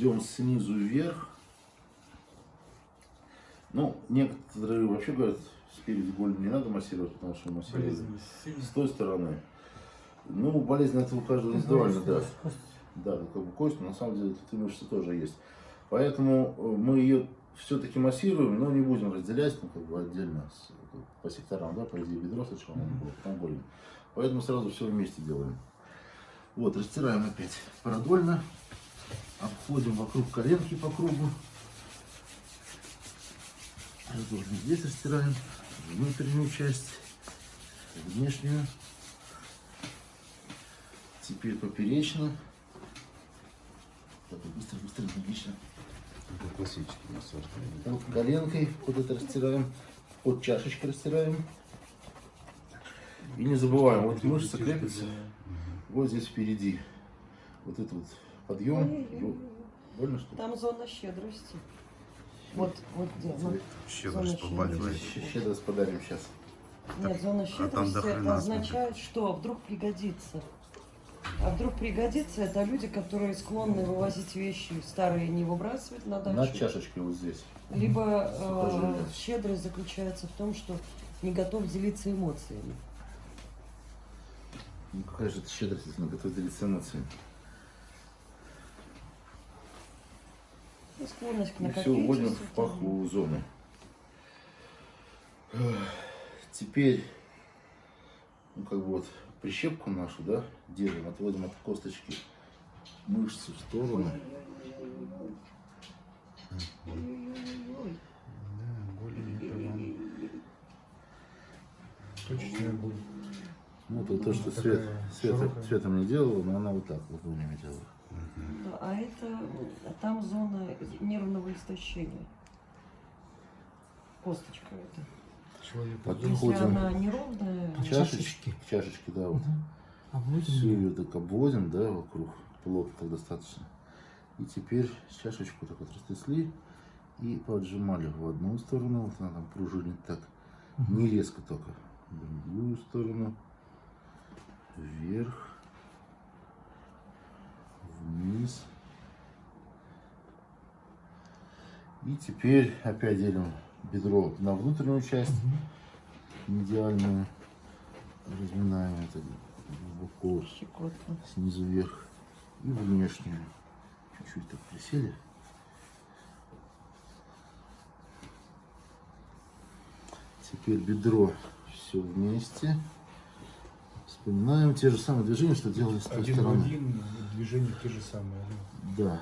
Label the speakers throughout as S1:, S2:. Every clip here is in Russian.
S1: идем снизу вверх. Ну, некоторые вообще говорят, спереди голень не надо массировать, потому что массировать с той стороны. Ну, болезнь это у каждого индивидуально, да. Да, как бы кость, но на самом деле тут и мышцы тоже есть. Поэтому э, мы ее все-таки массируем, но не будем разделять, ну, как бы отдельно с, по секторам, да, по идее бедро сначала mm -hmm. было, потом голень. Поэтому сразу все вместе делаем. Вот, растираем опять продольно, обходим вокруг коленки по кругу. Продольно здесь растираем внутреннюю часть, внешнюю. Теперь поперечно. Так, быстро, быстро, логично.
S2: Это классический массаж.
S1: Вот коленкой вот это растираем, под чашечкой растираем. И не забываем, вот мышца крепится вот здесь впереди. Вот этот вот подъем. Больно что
S3: Там зона щедрости. Вот, вот где? Ну,
S2: Щедрость побаливает.
S1: Щедрость подарим сейчас.
S3: Нет, зона щедрости
S2: а
S3: это означает, что вдруг пригодится. А вдруг пригодится, это люди, которые склонны вывозить вещи старые не выбрасывать на дачу.
S1: На чашечке вот здесь.
S3: Либо э, щедрость заключается в том, что не готов делиться эмоциями.
S1: Ну какая же это щедрость, если она готова делиться эмоциями.
S3: И склонность к
S1: И все, уводим в паховую зону. Теперь, ну как бы вот прищепку нашу, да, делаем, отводим от косточки мышцу в сторону.
S4: Точечная боль.
S1: Ну, это то, что свет, свет, светом не делала, но она вот так вот ладонями делала.
S3: А это, там зона нервного истощения. Косточка это.
S4: Человек
S1: Подходим
S3: Если она неровная,
S1: к чашечке, да, вот.
S4: Обводим
S1: Все
S4: ее.
S1: так обводим, да, вокруг, плотно так достаточно. И теперь чашечку так вот растрясли и поджимали в одну сторону, вот она там пружинит так, не резко только, в другую сторону, вверх, вниз. И теперь опять делим бедро на внутреннюю часть, медиальную, разминаем это глубоко,
S3: щекотно.
S1: снизу вверх и внешнюю. Чуть-чуть так присели. Теперь бедро все вместе. Вспоминаем те же самые движения, что делали с той
S4: Один в
S1: стороны.
S4: один, движения те же самые. да.
S1: Да.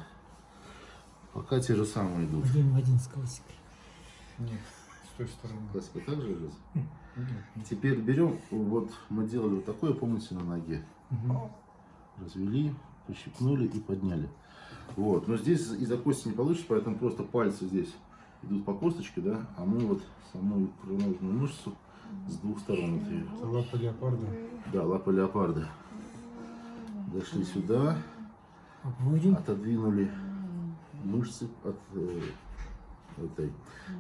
S1: Пока те же самые идут.
S5: Один в один с классикой.
S4: Нет, с той стороны.
S1: Классика также идет.
S4: Нет.
S1: Теперь берем, вот мы делали вот такое, помните, на ноге.
S4: Мгм.
S1: Развели, пощипнули и подняли. Вот, но здесь из-за кости не получится, поэтому просто пальцы здесь идут по косточке, да, а мы вот саму икроножную мышцу с двух сторон.
S4: Это лапа леопарда.
S1: Да, лапа леопарда. Дошли сюда,
S5: Обводим.
S1: отодвинули мышцы от э, этой.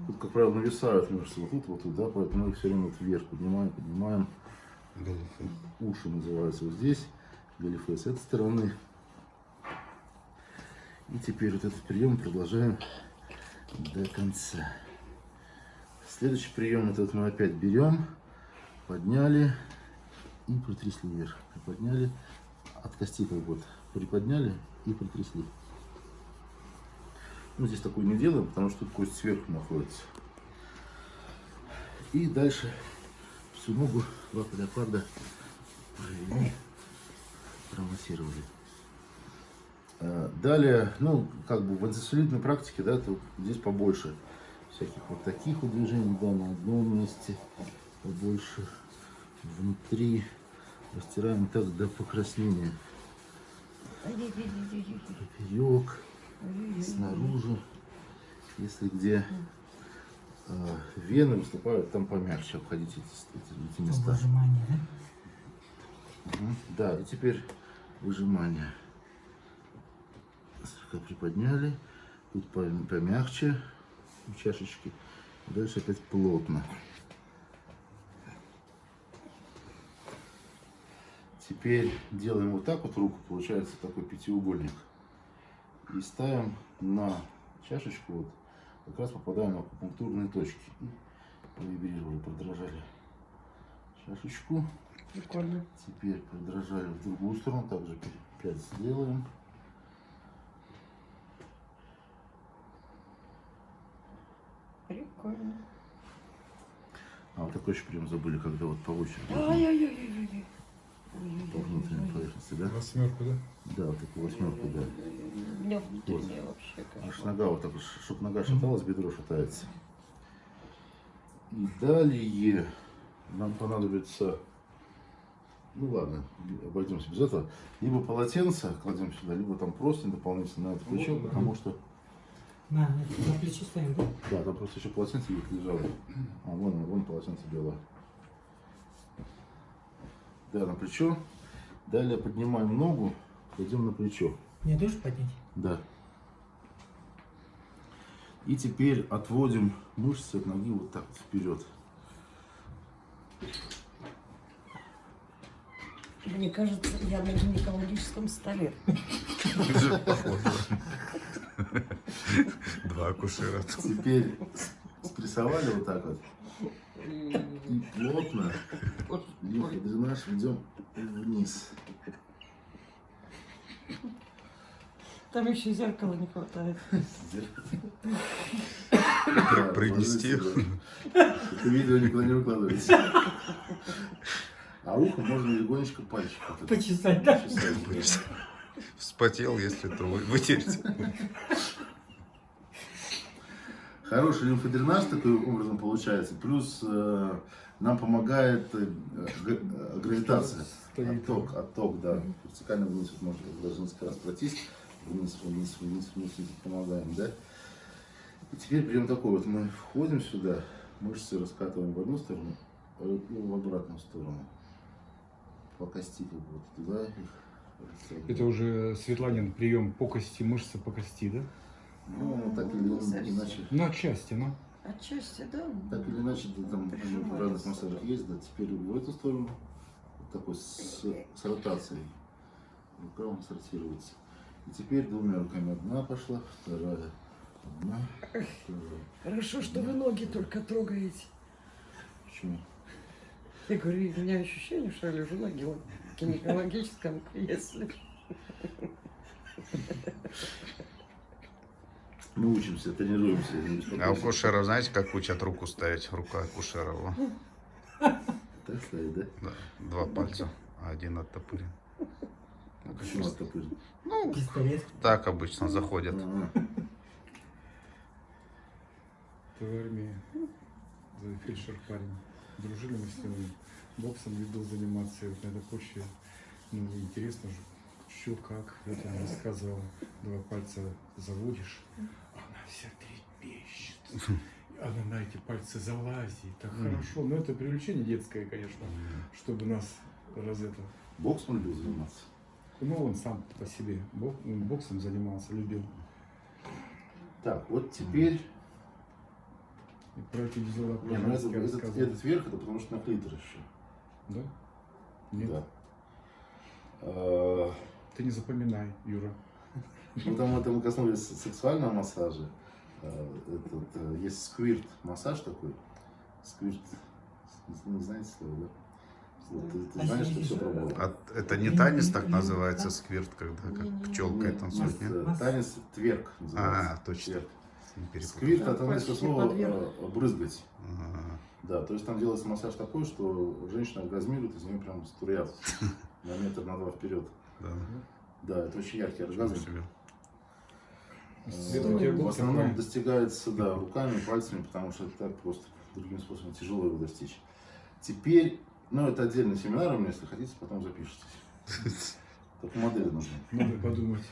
S1: Тут, как правило, нависают мышцы вот тут, вот тут, да, поэтому мы их все время вот вверх поднимаем, поднимаем.
S2: Галифе.
S1: Уши называются вот здесь, галифе с этой стороны. И теперь вот этот прием продолжаем до конца. Следующий прием, этот мы опять берем, подняли и притрясли вверх. Приподняли, от кости как вот приподняли и притрясли. Ну, здесь такой не делаем, потому что тут кость сверху находится. И дальше всю ногу лапы леопарда провели, промассировали. А, Далее, ну, как бы в антисолидной практике, да, то здесь побольше всяких вот таких движений, да, на одном месте, побольше внутри, растираем так до покраснения. Поперек, снаружи, если где э, вены выступают, там помягче обходить эти, эти- эти места.
S5: Выжимание, да?
S1: Мгм. Да, и теперь выжимание. Слегка приподняли. Тут пом- помягче у чашечки. Дальше опять плотно. Теперь делаем вот так вот руку, получается такой пятиугольник. И ставим на чашечку, вот, как раз попадаем на акупунктурные точки. И провибрировали, продрожали чашечку.
S3: Прикольно.
S1: Теперь продрожали в другую сторону, также 5 сделаем.
S3: Прикольно.
S1: А вот такой еще прием забыли, когда вот по очереди.
S3: Ай-яй-яй-яй-яй.
S1: По внутренней поверхности, да?
S4: Восьмерку, да?
S1: Да, вот такую восьмерку, да.
S3: У меня внутренняя вообще
S1: Аж
S3: как.
S1: нога вот так, чтобы нога шаталась, бедро шатается. И далее нам понадобится, ну ладно, обойдемся без этого. Либо полотенце кладем сюда, либо там просто дополнительно на это плечо, потому что,
S5: На, это на плечо ставим, да?
S1: да, там просто еще полотенце лежало. А, вон, вон полотенце белое. Да, на плечо. Далее поднимаем ногу, кладем на плечо.
S5: Мне тоже поднять?
S1: Да. И теперь отводим мышцы от ноги вот так вот вперед.
S3: Мне кажется, я на гинекологическом столе.
S2: Два акушера.
S1: Теперь спрессовали вот так вот. Плотно дренаж ведем вниз.
S3: Там еще зеркала не хватает.
S1: Да,
S2: Принести.
S1: Это видео никуда не выкладывается. А ухо можно легонечко пальчиком. это
S5: Почесать, да?
S1: чесать.
S2: Вспотел, если то вы- вытереть.
S1: Хороший лимфодренаж таким образом получается. Плюс э, нам помогает э, э, гравитация. Отток, отток, да. Вертикально вниз вот можно даже несколько раз пройтись. Вниз, вниз, вниз, вниз, вниз, помогаем, да? И теперь берем такой вот. Мы входим сюда, мышцы раскатываем в одну сторону э, и в обратную сторону. По кости как бы вот туда их.
S4: Это уже Светланин прием по кости, мышцы по кости, да?
S1: Ну, так или иначе.
S4: Ну, отчасти, ну.
S3: Отчасти, да.
S1: Так или иначе, да, там в разных массажах есть, да, теперь в эту сторону, вот такой с, с ротацией. Рука он сортируется. И теперь двумя руками одна пошла, вторая, одна, вторая.
S3: Хорошо, что вы ноги только трогаете.
S1: Почему?
S3: Я говорю, у меня ощущение, что я лежу на гинекологическом кресле.
S1: Мы учимся, тренируемся.
S2: А у акушеров знаете, как учат руку ставить? Рука акушера. во.
S1: Так стоит, да?
S2: Да, Два пальца, а один оттопырен.
S1: А почему оттопырен?
S5: Пистолет.
S2: Так обычно заходят.
S1: А,
S4: Ты в армии. За фельдшер парень. Дружили мы с ним. Боксом любил заниматься. И вот на этой почве, ну, интересно же, что как. Вот она рассказывала. Два пальца заводишь, вся трепещет. Она на эти пальцы залазит. Так хорошо. Но это привлечение детское, конечно, чтобы нас раз это...
S1: Бокс он любил заниматься.
S4: Ну, он сам по себе бок- боксом занимался, любил.
S1: Так, вот теперь...
S4: И про эти дела
S1: Не, ну это,
S4: Прожарская
S1: этот, этот верх, это потому что на клитор еще.
S4: Да? Нет.
S1: Да. А,
S4: Ты не запоминай, Юра.
S1: Ну, там это мы коснулись сексуального массажа. Э, Этот, э, есть сквирт массаж такой. Сквирт. Не, знаете слово, да? Вот, ты, ты знаешь, что все пробовал.
S2: А это не танец так называется, сквирт, когда как пчелкой
S1: Нет,
S2: танцует,
S1: нет,
S2: нет?
S1: э, танец тверк называется.
S2: А, точно.
S1: Тверк. Сквирт
S3: почти
S1: слова
S3: подверг.
S1: э, брызгать.
S2: Ага.
S1: Да, то есть там делается массаж такой, что женщина оргазмирует, из нее прям струят на метр, на два вперед.
S2: Да.
S1: Да, это очень яркий
S2: Ничего
S1: оргазм.
S4: тебя
S1: В основном достигается, да, руками, пальцами, потому что так просто другим способом тяжело его достичь. Теперь, ну, это отдельный семинар у меня, если хотите, потом запишитесь. Только модели нужны.
S4: Надо подумать.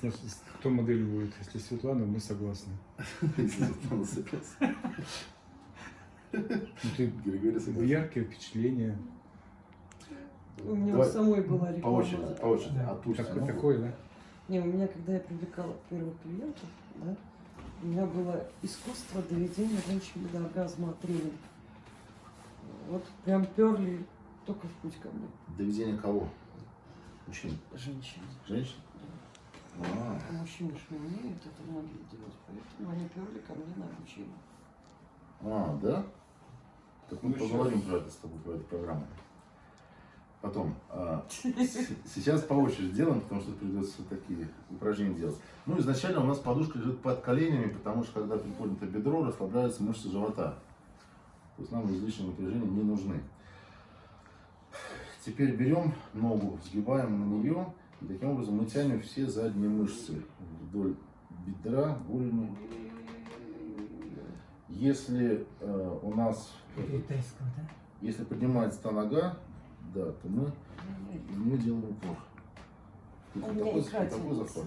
S4: Значит, кто модель будет? Если Светлана, мы согласны.
S1: Если кто согласен.
S4: Ну, ты
S1: Григорий согласен.
S4: яркие впечатления.
S3: У меня
S1: Давай
S3: у самой была
S1: По
S3: реклама.
S1: очереди, по очереди.
S5: Да.
S1: От устья,
S4: Такой,
S1: ну,
S4: такой, да?
S3: Не, у меня, когда я привлекала первых клиентов, да, у меня было искусство доведения женщины до оргазма тренинг. Вот прям перли только в путь ко мне.
S1: Доведение кого? Мужчин.
S3: Женщины.
S1: Женщин? А,
S3: А мужчины ж не умеют это многие делать, поэтому они перли ко мне на обучение.
S1: а, да? Так мы
S4: Ну,
S1: поговорим про это с тобой, про эту программу. Потом. а, сейчас по очереди делаем, потому что придется такие упражнения делать. Ну, изначально у нас подушка лежит под коленями, потому что когда приподнято бедро, расслабляются мышцы живота. То есть нам излишние напряжения не нужны. Теперь берем ногу, сгибаем на нее, и таким образом мы тянем все задние мышцы вдоль бедра, голени. Если э, у нас, если поднимается та нога, да, то мы, мы делаем упор. Тут вот такой, вот такой захват.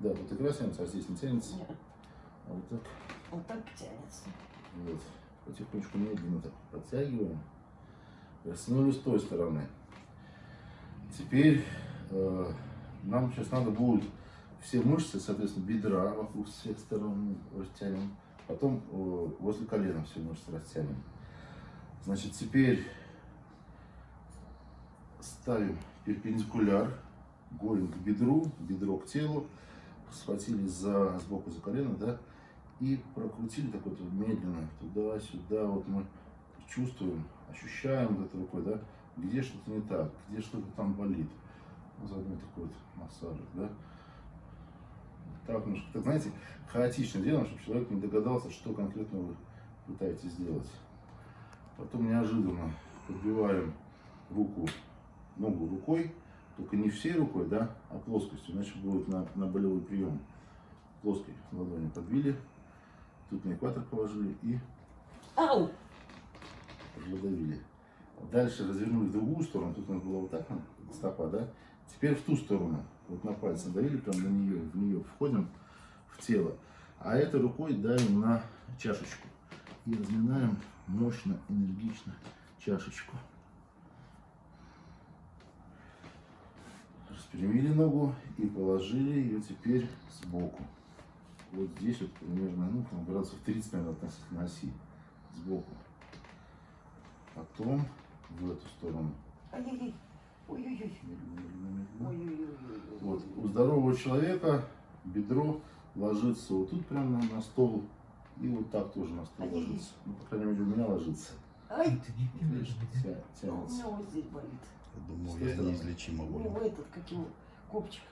S1: Да, тут икра тянется, а здесь не тянется.
S3: Нет,
S1: А вот так,
S3: вот так тянется.
S1: вот, потихонечку медленно так подтягиваем. Растянули с той стороны. Теперь э, нам сейчас надо будет все мышцы, соответственно, бедра вокруг всех сторон растянем. Потом э, возле колена все мышцы растянем. Значит, теперь ставим перпендикуляр, голень к бедру, бедро к телу, схватились за, сбоку за колено, да, и прокрутили так вот медленно туда-сюда. Вот мы чувствуем, ощущаем вот этой рукой, да, где что-то не так, где что-то там болит. Заодно такой вот массажик, да. Так, немножко, так, знаете, хаотично делаем, чтобы человек не догадался, что конкретно вы пытаетесь сделать. Потом неожиданно подбиваем руку, ногу рукой, только не всей рукой, да, а плоскостью, иначе будет на, на болевой прием. Плоской ладони подбили, тут на экватор положили и
S3: Ау!
S1: продавили. Дальше развернули в другую сторону, тут у нас была вот так она, стопа, да? Теперь в ту сторону, вот на пальцы давили, прям на нее, в нее входим в тело. А этой рукой давим на чашечку. И разминаем мощно, энергично чашечку. Распрямили ногу и положили ее теперь сбоку. Вот здесь вот примерно, ну, там, градусов 30, наверное, относительно оси. Сбоку. Потом в эту сторону. Вот. У здорового человека бедро ложится вот тут прямо на, стол. И вот так тоже на стол ложится. Ну, по крайней мере, у меня ложится.
S3: Ай!
S5: Это не
S1: Видишь,
S5: может быть, да?
S1: тя-
S3: У
S1: тянется.
S3: меня вот здесь болит.
S2: Я думаю,
S1: С той
S2: я
S1: стороны.
S2: неизлечимо
S3: Ну,
S2: болен.
S3: этот, как его, копчик.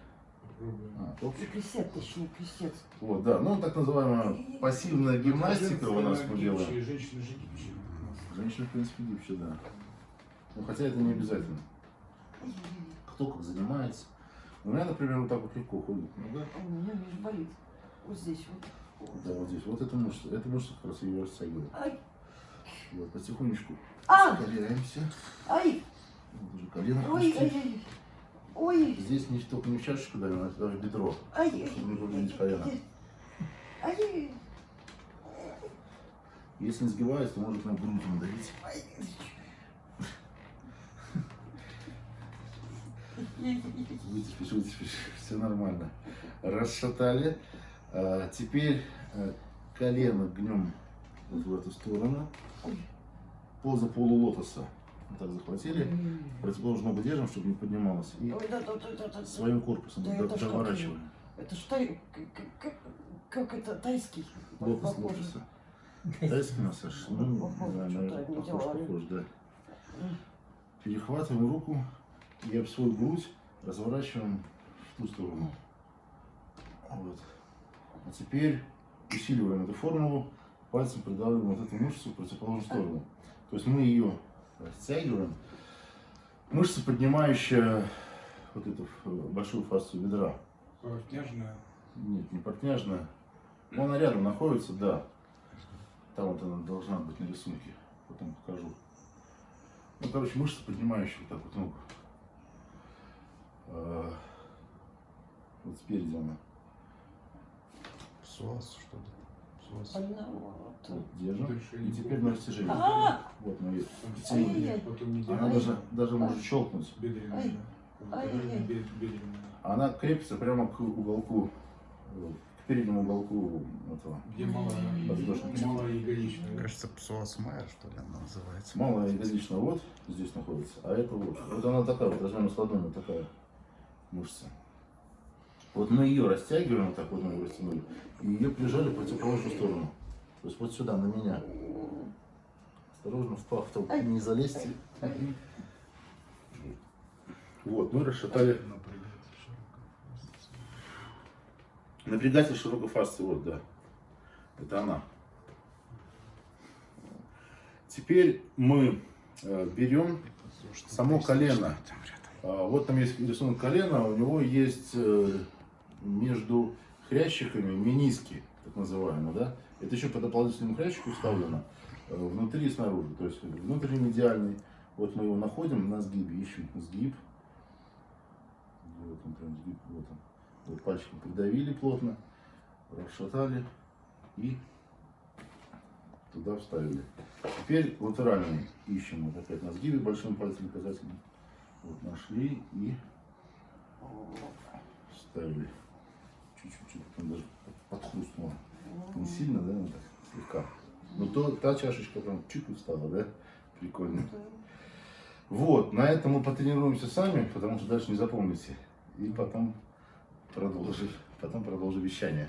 S1: А,
S3: крестец, точнее, крестец.
S1: Вот, да. Ну, так называемая пассивная гимнастика у нас мы делаем.
S4: Женщины же гибче.
S1: Женщины, в принципе, гибче, да. Ну, хотя это не обязательно. Кто как занимается. У меня, например, вот так вот легко ходит нога.
S3: А у меня, видишь, болит. Вот здесь вот. Вот.
S1: Да, вот здесь. Вот эта мышца. Эта мышца как раз ее растягивает.
S3: Ай!
S1: Вот, потихонечку
S3: А! Ай!
S1: Уже колено
S3: Ой,
S1: опустили.
S3: ай-яй! Ой!
S1: Здесь не только не в чашечку давим, а даже бедро.
S3: Ай!
S1: Не повредить колено.
S3: Ай!
S1: Если не сгибается, то может на грудь надавить.
S3: Ай!
S1: Вытерпишь, все нормально. Расшатали. А, теперь а, колено гнем вот в эту сторону.
S3: Ой.
S1: Поза полулотоса. Так захватили. Противоположную ногу держим, чтобы не поднималась. И
S3: Ой, да, да, да, да,
S1: своим корпусом
S3: Да это
S1: доворачиваем.
S3: Это тай... как, как, это тайский? Похоже.
S1: лотоса. Тайский массаж. Ну, да, наверное, похож, похож, да. Перехватываем руку и об свою грудь разворачиваем в ту сторону. Вот. А теперь усиливаем эту формулу, пальцем придавливаем вот эту мышцу в противоположную сторону. То есть мы ее растягиваем. Мышца, поднимающая вот эту э, большую фасцию бедра.
S4: Портняжная.
S1: Нет, не портняжная. Ну, она рядом находится, да. Там вот она должна быть на рисунке. Потом покажу. Ну, короче, мышца, поднимающая вот так вот ногу. А, Вот спереди она.
S2: Псуаз что-то.
S1: Вот, держим. И теперь на растяжение.
S3: А!
S1: Вот
S4: не
S1: Она даже, даже может щелкнуть. Она крепится прямо к уголку, к переднему уголку этого.
S4: Где малая, ягодичная.
S2: Кажется, псуаз майер, что ли, она называется.
S1: Малая ягодичная вот здесь находится, а это вот. Вот она такая вот, размером с ладонью, такая мышца. Вот мы ее растягиваем, вот так вот мы ее растянули, и ее прижали в противоположную сторону. То есть вот сюда, на меня. Осторожно, в пах не залезьте. Вот, мы расшатали напрягатель широкой фасции, вот, да. Это она. Теперь мы э, берем само колено. А, Вот там есть рисунок колена, у него есть э, между хрящиками мениски, так называемые, да? Это еще по дополнительному хрящику вставлено э, внутри и снаружи. То есть внутренний медиальный. Вот мы его находим на сгибе, ищем сгиб. Вот он прям сгиб, вот он. Вот пальчиком придавили плотно, расшатали и туда вставили. Теперь латеральный ищем вот опять на сгибе большим пальцем указательным. Вот нашли и вставили. Чуть-чуть, там даже подхрустнуло. Не сильно, да, ну так, слегка. Но то, та чашечка прям чуть встала, да? Прикольно. Вот, на этом мы потренируемся сами, потому что дальше не запомните. И потом продолжим, потом продолжим вещание.